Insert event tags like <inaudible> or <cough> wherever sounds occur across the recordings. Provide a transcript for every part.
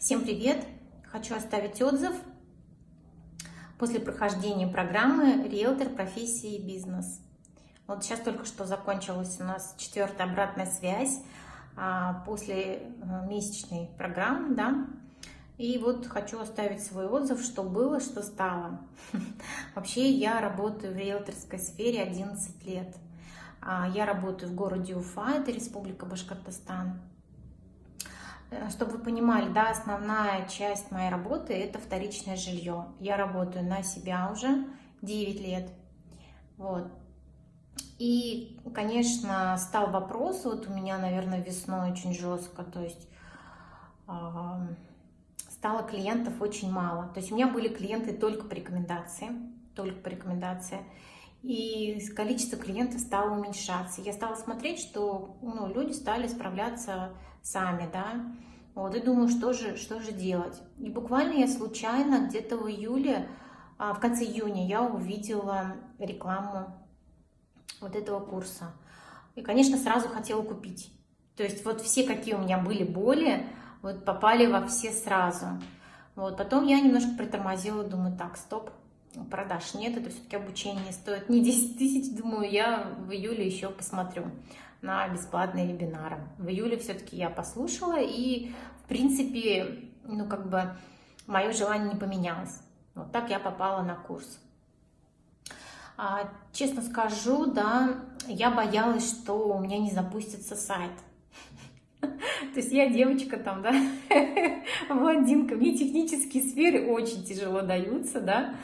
Всем привет! Хочу оставить отзыв после прохождения программы «Риэлтор профессии и бизнес». Вот сейчас только что закончилась у нас четвертая обратная связь а, после э, месячной программы, да, и вот хочу оставить свой отзыв, что было, что стало. <laughs> Вообще я работаю в риэлторской сфере 11 лет. А, я работаю в городе Уфа, это Республика Башкортостан. Э, чтобы вы понимали, да, основная часть моей работы – это вторичное жилье. Я работаю на себя уже 9 лет. Вот. И, конечно, стал вопрос, вот у меня, наверное, весной очень жестко, то есть э, стало клиентов очень мало. То есть у меня были клиенты только по рекомендации, только по рекомендации. И количество клиентов стало уменьшаться. Я стала смотреть, что ну, люди стали справляться сами, да. Вот, и думаю, что же, что же делать. И буквально я случайно где-то в июле, а, в конце июня я увидела рекламу вот этого курса. И, конечно, сразу хотела купить. То есть вот все, какие у меня были боли, вот попали во все сразу. Вот, потом я немножко притормозила, думаю, так, стоп, продаж нет, это все-таки обучение стоит не 10 тысяч, думаю, я в июле еще посмотрю на бесплатные вебинары. В июле все-таки я послушала, и, в принципе, ну, как бы, мое желание не поменялось. Вот так я попала на курс. А, честно скажу, да, я боялась, что у меня не запустится сайт. <laughs> То есть я девочка там, да, <laughs> блондинка, мне технические сферы очень тяжело даются, да.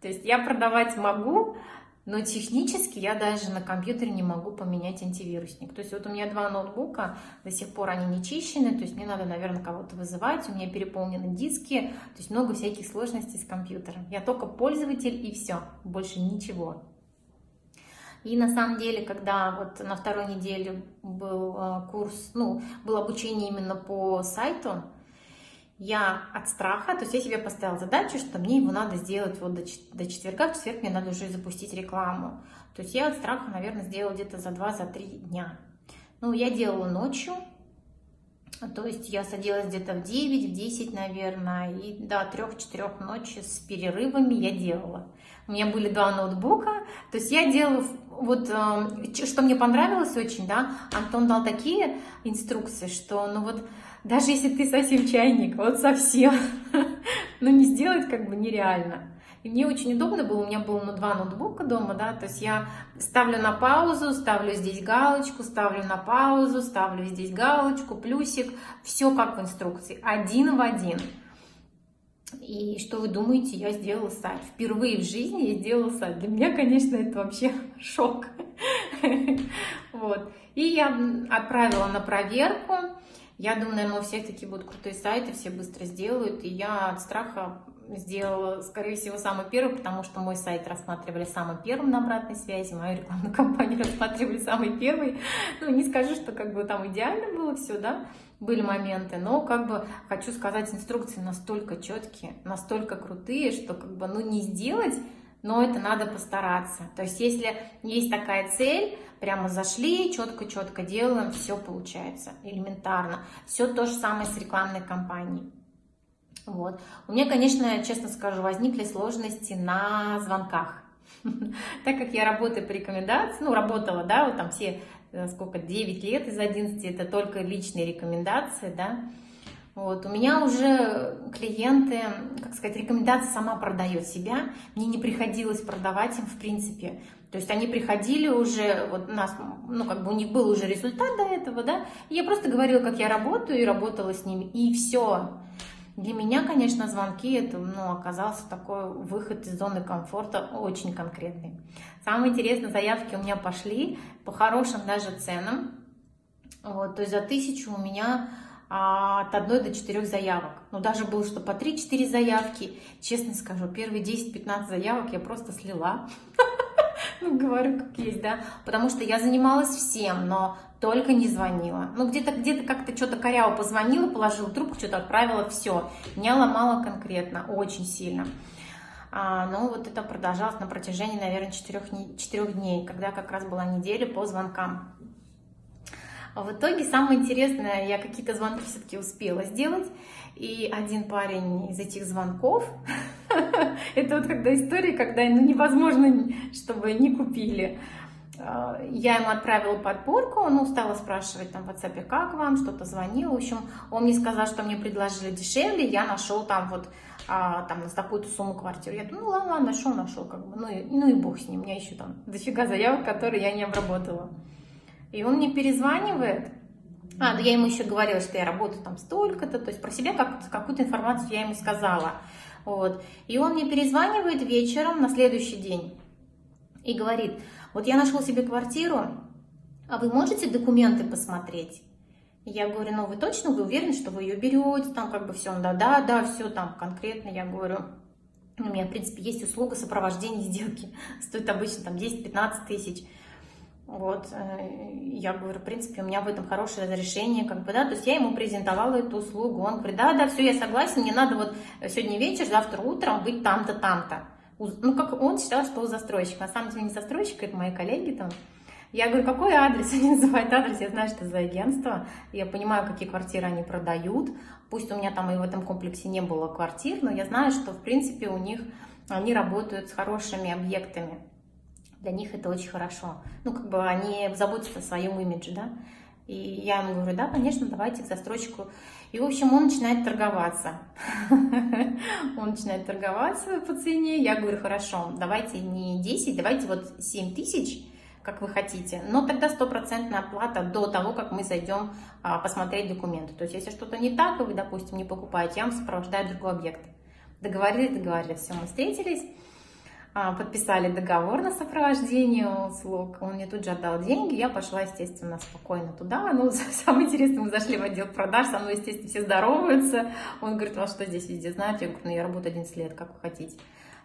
То есть я продавать могу, но технически я даже на компьютере не могу поменять антивирусник. То есть вот у меня два ноутбука, до сих пор они не чищены, то есть мне надо, наверное, кого-то вызывать, у меня переполнены диски, то есть много всяких сложностей с компьютером. Я только пользователь и все, больше ничего. И на самом деле, когда вот на второй неделе был э, курс, ну, было обучение именно по сайту, я от страха, то есть я себе поставила задачу, что мне его надо сделать вот до, до четверга, в четверг мне надо уже запустить рекламу. То есть я от страха, наверное, сделала где-то за 2-3 за дня. Ну, я делала ночью, то есть я садилась где-то в 9, в 10, наверное, и до 3-4 ночи с перерывами я делала. У меня были два ноутбука, то есть я делала, вот, э, что мне понравилось очень, да, Антон дал такие инструкции, что, ну вот, даже если ты совсем чайник, вот совсем, <laughs> ну не сделать как бы нереально. И мне очень удобно было, у меня было ну, два ноутбука дома, да, то есть я ставлю на паузу, ставлю здесь галочку, ставлю на паузу, ставлю здесь галочку, плюсик, все как в инструкции, один в один. И что вы думаете, я сделала сайт. Впервые в жизни я сделала сайт. Для меня, конечно, это вообще шок. <laughs> Вот. И я отправила на проверку. Я думаю, наверное, у всех такие будут крутые сайты, все быстро сделают. И я от страха сделала, скорее всего, самый первый, потому что мой сайт рассматривали самым первым на обратной связи, мою рекламную <laughs> кампанию рассматривали самый первый. Ну, не скажу, что как бы там идеально было все, да, были моменты, но как бы хочу сказать, инструкции настолько четкие, настолько крутые, что как бы, ну, не сделать но это надо постараться. То есть, если есть такая цель, прямо зашли, четко-четко делаем, все получается, элементарно. Все то же самое с рекламной кампанией. Вот. У меня, конечно, честно скажу, возникли сложности на звонках. <laughs> Так как я работаю по рекомендации, ну, работала, да, вот там все, э, сколько, 9 лет из 11, это только личные рекомендации, да, вот, у меня уже клиенты, как сказать, рекомендация сама продает себя. Мне не приходилось продавать им в принципе. То есть они приходили уже, вот у нас, ну как бы у них был уже результат до этого, да. И я просто говорила, как я работаю и работала с ними, и все. Для меня, конечно, звонки это, ну, оказался такой выход из зоны комфорта очень конкретный. Самые интересные заявки у меня пошли по хорошим даже ценам. Вот, то есть за тысячу у меня от одной до четырех заявок. Ну, даже было, что по 3-4 заявки. Честно скажу, первые 10-15 заявок я просто слила. <laughs> Ну, говорю, как есть, да. Потому что я занималась всем, но только не звонила. Ну, где-то где-то как-то что-то коряво позвонила, положила трубку, что-то отправила, все. Меня ломало конкретно, очень сильно. А, но вот это продолжалось на протяжении, наверное, четырех, четырех дней, когда как раз была неделя по звонкам. А в итоге самое интересное, я какие-то звонки все-таки успела сделать. И один парень из этих звонков, <laughs> это вот когда история, когда ну, невозможно, чтобы не купили. А, я ему отправила подборку, он стала спрашивать там в WhatsApp, как вам, что-то звонил. В общем, он мне сказал, что мне предложили дешевле, я нашел там вот а, там на такую-то сумму квартиру. Я думаю, ну ладно, нашел, нашел, как бы, ну и, ну и бог с ним, у меня еще там дофига заявок, которые я не обработала. И он мне перезванивает, а, ну я ему еще говорила, что я работаю там столько-то, то есть про себя как, какую-то информацию я ему сказала. Вот. И он мне перезванивает вечером на следующий день и говорит, вот я нашел себе квартиру, а вы можете документы посмотреть? Я говорю, ну вы точно, вы уверены, что вы ее берете, там как бы все, да, да, да, все там конкретно, я говорю, у меня, в принципе, есть услуга сопровождения сделки, стоит обычно там 10-15 тысяч, вот, э, я говорю, в принципе, у меня в этом хорошее разрешение, как бы, да, то есть я ему презентовала эту услугу, он говорит, да, да, все, я согласен, мне надо вот сегодня вечер, завтра утром быть там-то, там-то. Ну, как он считал, что он застройщик, на самом деле не застройщик, это мои коллеги там. Я говорю, какой адрес? <laughs> Они называют адрес, я знаю, что за агентство, я понимаю, какие квартиры они продают, пусть у меня там и в этом комплексе не было квартир, но я знаю, что, в принципе, у них, они работают с хорошими объектами для них это очень хорошо. Ну, как бы они заботятся о своем имидже, да. И я ему говорю, да, конечно, давайте к застройщику. И, в общем, он начинает торговаться. <laughs> Он начинает торговаться по цене. Я говорю, хорошо, давайте не 10, давайте вот 7 тысяч, как вы хотите. Но тогда стопроцентная оплата до того, как мы зайдем а, посмотреть документы. То есть, если что-то не так, и вы, допустим, не покупаете, я вам сопровождаю другой объект. Договорились, договорились, все, мы встретились. А, подписали договор на сопровождение услуг, он мне тут же отдал деньги, я пошла, естественно, спокойно туда. Ну, <laughs> самое интересное, мы зашли в отдел продаж, со мной, естественно, все здороваются. Он говорит, вас что здесь везде знаете? Я говорю, ну, я работаю 11 лет, как вы хотите.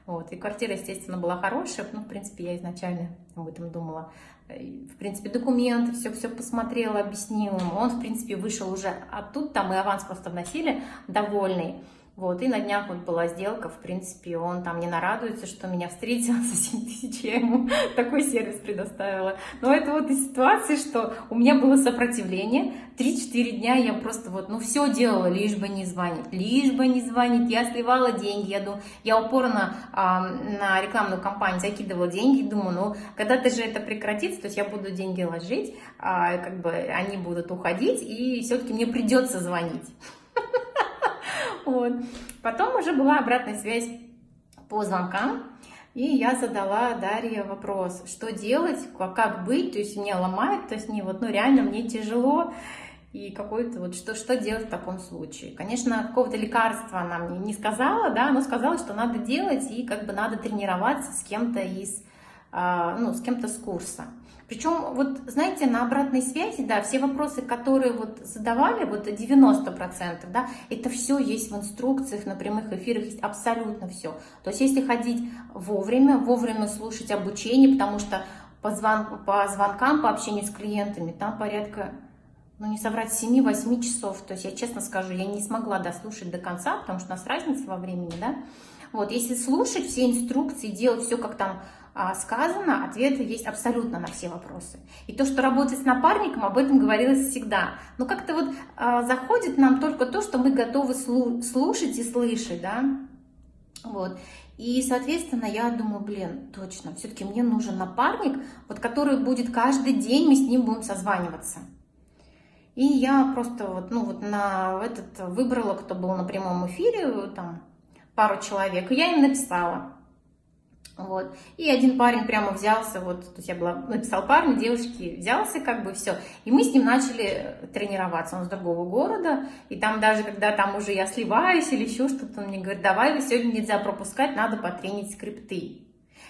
Вот. И квартира, естественно, была хорошая, ну, в принципе, я изначально об этом думала. В принципе, документы, все-все посмотрела, объяснила. Он, в принципе, вышел уже, а тут там и аванс просто вносили, довольный. Вот, и на днях вот была сделка, в принципе, он там не нарадуется, что меня встретил за 7 тысяч, я ему <laughs> такой сервис предоставила. Но это вот и ситуация, что у меня было сопротивление, 3-4 дня я просто вот, ну, все делала, лишь бы не звонить, лишь бы не звонить, я сливала деньги, я, думаю, я упорно а, на рекламную кампанию закидывала деньги, думаю, ну, когда-то же это прекратится, то есть я буду деньги ложить, а, как бы они будут уходить, и все-таки мне придется звонить. <laughs> Вот. Потом уже была обратная связь по звонкам, и я задала Дарье вопрос, что делать, как быть, то есть меня ломает, то есть не вот, ну реально мне тяжело, и какой-то вот что, что делать в таком случае. Конечно, какого-то лекарства она мне не сказала, да, но сказала, что надо делать и как бы надо тренироваться с кем-то из, а, ну, с кем-то с курса. Причем, вот, знаете, на обратной связи, да, все вопросы, которые вот задавали, вот 90%, да, это все есть в инструкциях, на прямых эфирах, есть абсолютно все. То есть, если ходить вовремя, вовремя слушать обучение, потому что по, звон, по звонкам, по общению с клиентами, там порядка, ну, не соврать, 7-8 часов. То есть, я честно скажу, я не смогла дослушать до конца, потому что у нас разница во времени, да. Вот, если слушать все инструкции, делать все, как там сказано, ответы есть абсолютно на все вопросы. И то, что работать с напарником, об этом говорилось всегда. Но как-то вот а, заходит нам только то, что мы готовы слушать и слышать, да. Вот. И, соответственно, я думаю, блин, точно, все-таки мне нужен напарник, вот который будет каждый день, мы с ним будем созваниваться. И я просто вот, ну вот на этот выбрала, кто был на прямом эфире, там пару человек, и я им написала. Вот. И один парень прямо взялся, вот, то есть я была, написал парню, девушке, взялся как бы все. И мы с ним начали тренироваться, он с другого города, и там даже, когда там уже я сливаюсь или еще что-то, он мне говорит, давай, сегодня нельзя пропускать, надо потренить скрипты.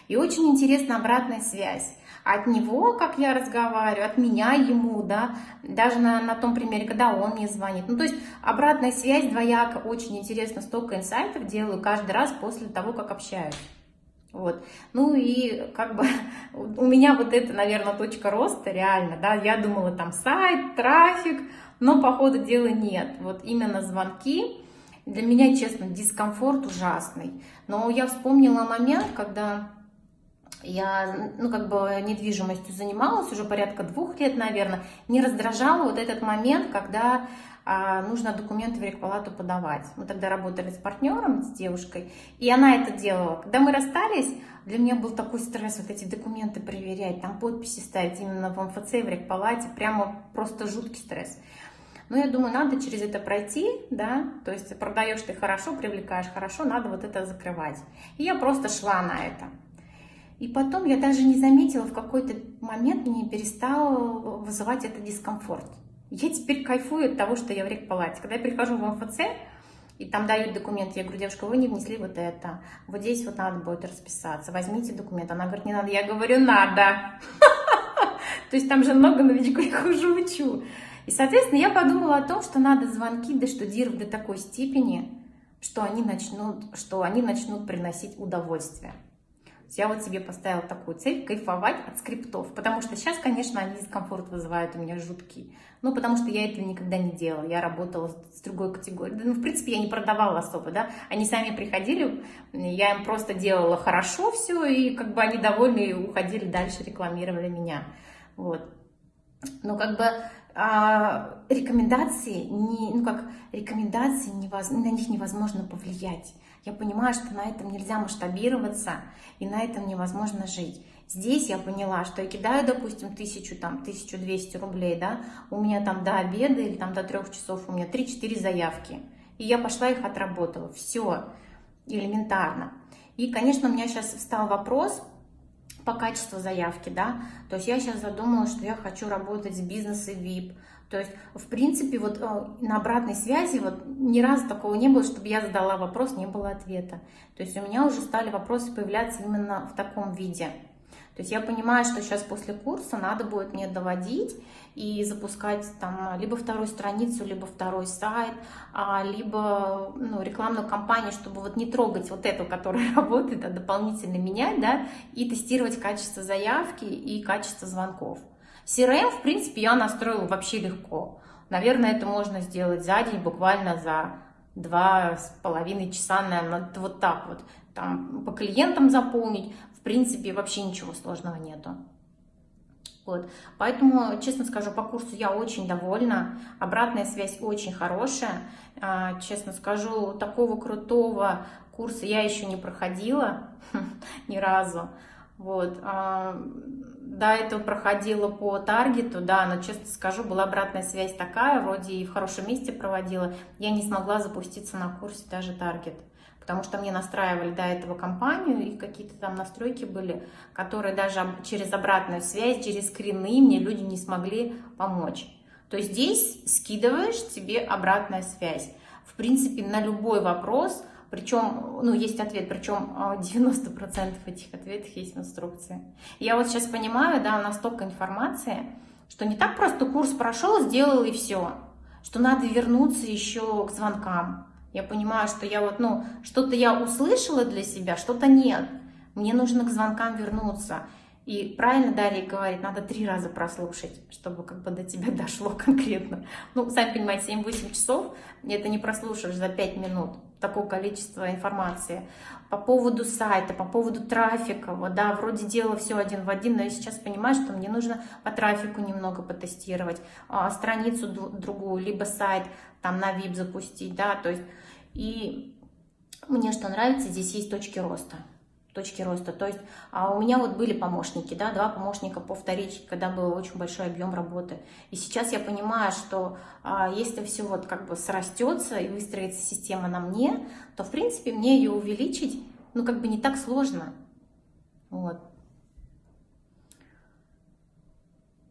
И очень интересна обратная связь. От него, как я разговариваю, от меня ему, да, даже на, на том примере, когда он мне звонит. Ну, то есть обратная связь двояко, очень интересно, столько инсайтов делаю каждый раз после того, как общаюсь. Вот. Ну и как бы <laughs> у меня вот это, наверное, точка роста реально, да, я думала там сайт, трафик, но по ходу дела нет. Вот именно звонки, для меня, честно, дискомфорт ужасный. Но я вспомнила момент, когда я, ну, как бы недвижимостью занималась уже порядка двух лет, наверное, не раздражала вот этот момент, когда нужно документы в рекпалату подавать. Мы тогда работали с партнером, с девушкой, и она это делала. Когда мы расстались, для меня был такой стресс вот эти документы проверять, там подписи ставить именно в МФЦ, в рекпалате, прямо просто жуткий стресс. Но я думаю, надо через это пройти, да, то есть продаешь ты хорошо, привлекаешь хорошо, надо вот это закрывать. И я просто шла на это. И потом я даже не заметила, в какой-то момент мне перестал вызывать это дискомфорт. Я теперь кайфую от того, что я в рекпалате. Когда я прихожу в МФЦ, и там дают документы, я говорю, девушка, вы не внесли вот это, вот здесь вот надо будет расписаться, возьмите документ. Она говорит, не надо, я говорю, надо. <laughs> То есть там же много новичков, я хожу, учу. И, соответственно, я подумала о том, что надо звонки доштудировать до такой степени, что они начнут, что они начнут приносить удовольствие. Я вот себе поставила такую цель, кайфовать от скриптов, потому что сейчас, конечно, они дискомфорт вызывают у меня жуткий. Ну, потому что я этого никогда не делала, я работала с другой категорией. Ну, в принципе, я не продавала особо, да, они сами приходили, я им просто делала хорошо все, и как бы они довольны и уходили дальше, рекламировали меня, вот. Но как бы а, рекомендации, не, ну как рекомендации, невоз, на них невозможно повлиять. Я понимаю, что на этом нельзя масштабироваться, и на этом невозможно жить. Здесь я поняла, что я кидаю, допустим, тысячу, там, 1200 рублей, да, у меня там до обеда или там до трех часов у меня 3-4 заявки. И я пошла их отработала. Все элементарно. И, конечно, у меня сейчас встал вопрос, по качеству заявки, да, то есть я сейчас задумала, что я хочу работать с бизнесом VIP, то есть, в принципе, вот э, на обратной связи вот ни разу такого не было, чтобы я задала вопрос, не было ответа. То есть у меня уже стали вопросы появляться именно в таком виде. То есть я понимаю, что сейчас после курса надо будет мне доводить и запускать там либо вторую страницу, либо второй сайт, а, либо ну, рекламную кампанию, чтобы вот не трогать вот эту, которая <laughs> работает, а дополнительно менять, да, и тестировать качество заявки и качество звонков. CRM, в принципе, я настроила вообще легко. Наверное, это можно сделать за день, буквально за два с половиной часа, наверное, вот так вот. Там по клиентам заполнить, принципе, вообще ничего сложного нету. Вот. Поэтому, честно скажу, по курсу я очень довольна. Обратная связь очень хорошая. А, честно скажу, такого крутого курса я еще не проходила <laughs> ни разу. Вот. До этого проходила по таргету, да, но, честно скажу, была обратная связь такая, вроде и в хорошем месте проводила. Я не смогла запуститься на курсе даже таргет потому что мне настраивали до этого компанию, и какие-то там настройки были, которые даже через обратную связь, через скрины мне люди не смогли помочь. То есть здесь скидываешь тебе обратная связь. В принципе, на любой вопрос, причем, ну, есть ответ, причем 90% этих ответов есть в инструкции. Я вот сейчас понимаю, да, у нас столько информации, что не так просто курс прошел, сделал и все, что надо вернуться еще к звонкам, я понимаю, что я вот, ну, что-то я услышала для себя, что-то нет. Мне нужно к звонкам вернуться. И правильно Дарья говорит, надо три раза прослушать, чтобы как бы до тебя дошло конкретно. Ну, сами понимаете, 7-8 часов, это не прослушаешь за 5 минут, такое количество информации. По поводу сайта, по поводу трафика, вот, да, вроде делала все один в один, но я сейчас понимаю, что мне нужно по трафику немного потестировать, а, страницу другую, либо сайт там на VIP запустить, да, то есть и мне что нравится, здесь есть точки роста. Точки роста. То есть а у меня вот были помощники, да, два помощника по вторичке, когда был очень большой объем работы. И сейчас я понимаю, что а, если все вот как бы срастется и выстроится система на мне, то в принципе мне ее увеличить, ну как бы не так сложно. Вот.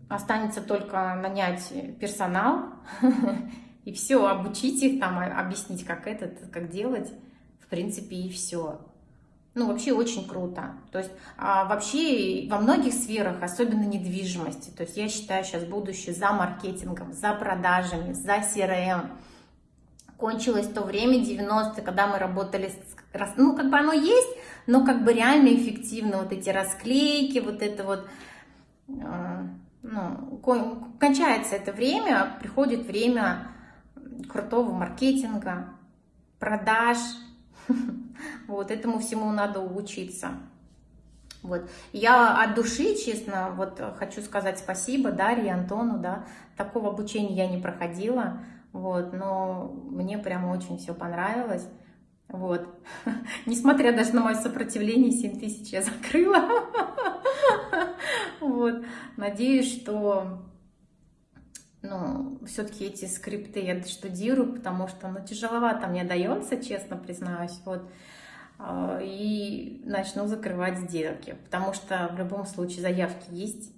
Останется только нанять персонал <laughs> И все, обучить их, там, объяснить, как это, как делать, в принципе, и все. Ну, вообще очень круто. То есть а, вообще во многих сферах, особенно недвижимости, то есть я считаю сейчас будущее за маркетингом, за продажами, за CRM. Кончилось то время 90-е, когда мы работали, с, ну, как бы оно есть, но как бы реально эффективно вот эти расклейки, вот это вот, э, ну, кончается это время, приходит время крутого маркетинга, продаж. Вот этому всему надо учиться. Вот. Я от души, честно, вот хочу сказать спасибо Дарье, Антону, да, такого обучения я не проходила, Вот, но мне прямо очень все понравилось. Вот. <laughs> Несмотря даже на мое сопротивление, 7 тысяч я закрыла. <laughs> Вот. Надеюсь, что ну, все-таки эти скрипты я штудирую, потому что, ну, тяжеловато мне дается, честно признаюсь, вот, а, и начну закрывать сделки, потому что в любом случае заявки есть,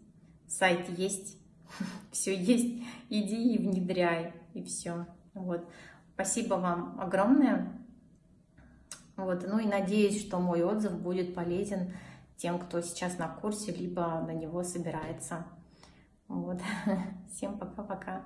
сайт есть, <laughs> все есть, иди и внедряй, и все, вот. Спасибо вам огромное, вот, ну и надеюсь, что мой отзыв будет полезен тем, кто сейчас на курсе, либо на него собирается. Вот. <laughs> Всем пока-пока.